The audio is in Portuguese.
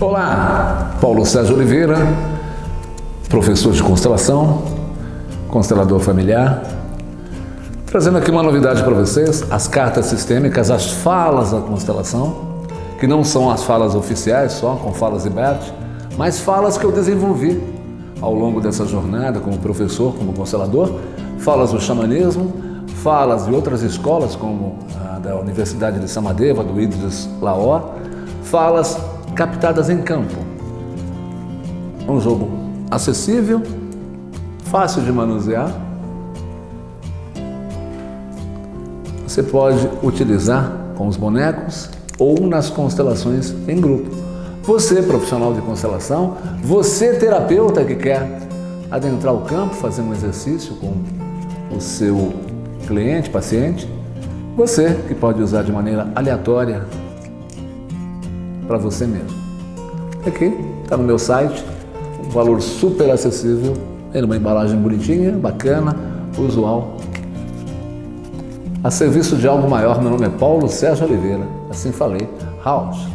Olá, Paulo Sérgio Oliveira, professor de constelação, constelador familiar, trazendo aqui uma novidade para vocês, as cartas sistêmicas, as falas da constelação, que não são as falas oficiais só, com falas Ibert, mas falas que eu desenvolvi ao longo dessa jornada como professor, como constelador, falas do xamanismo, falas de outras escolas como a da Universidade de Samadeva, do Idris Laor, falas captadas em campo. Um jogo acessível, fácil de manusear. Você pode utilizar com os bonecos ou nas constelações em grupo. Você, profissional de constelação, você, terapeuta que quer adentrar o campo, fazer um exercício com o seu cliente, paciente, você que pode usar de maneira aleatória para você mesmo. Aqui está no meu site, um valor super acessível, em uma embalagem bonitinha, bacana, usual. A serviço de algo maior, meu nome é Paulo Sérgio Oliveira, assim falei, House.